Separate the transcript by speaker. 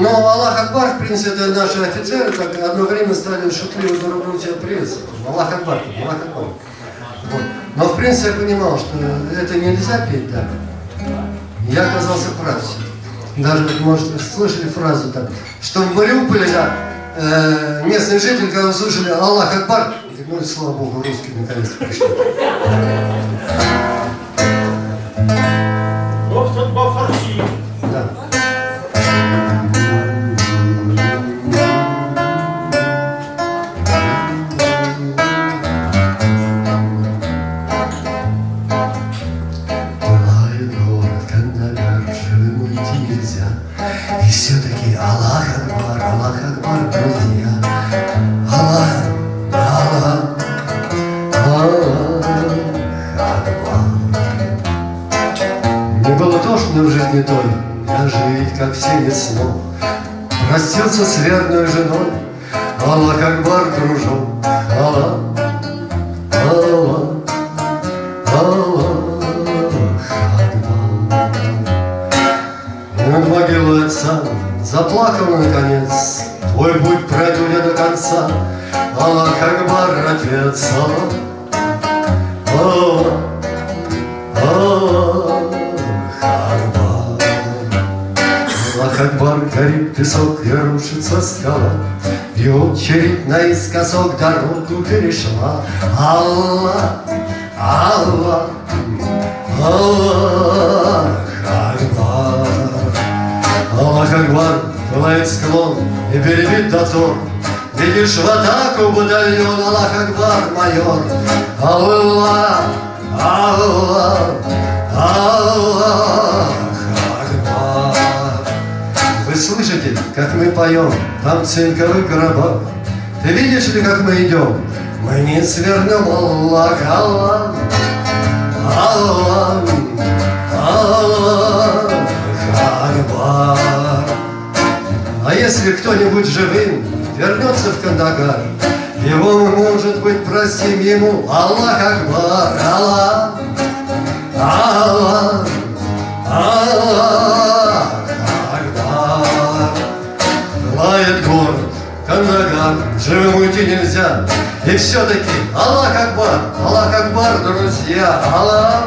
Speaker 1: но Аллах Акбар, в принципе, наши офицеры так одно время стали шутливо друг друга тебя приветствовать. Аллах Акбар, Аллах Акбар. Вот. Но в принципе я понимал, что это нельзя петь так. Я оказался прав. Даже, может, слышали фразу там, что в Мариуполе, да, э, местные жители, когда услышали Аллах Акбар, ну, слава Богу, русские наконец-то пришли. И все-таки Аллах Акбар, Аллах Акбар, друзья. Аллах, Аллах, Аллах Акбар. Мне было тошно в жизни той, я жить, как все не смог. Простился с верной женой, Аллах Акбар, дружок, Аллах, Аллах, Аллах Над могилой отца заплакал наконец, Твой путь пройду я до конца, Аллах Акбар, отец, Аллах, Аллах, Акбар. Аллах Акбар, горит песок и рушится скала, И очередь наискосок дорогу перешла. Аллах, Аллах, Аллах пылает склон и беребит дозор. Видишь в атаку батальон Аллах Акбар, майор. Аллах, Аллах, Аллах. Вы слышите, как мы поем там в цинковых гробах? Ты видишь ли, как мы идем? Мы не свернем, Аллах, Аллах, Аллах если кто-нибудь живым вернется в Кандагар, его мы, может быть, простим ему Аллах Акбар, Аллах, Аллах, Аллах Акбар. Лает город, Кандагар, живым уйти нельзя. И все-таки Аллах Акбар, Аллах Акбар, друзья, Аллах,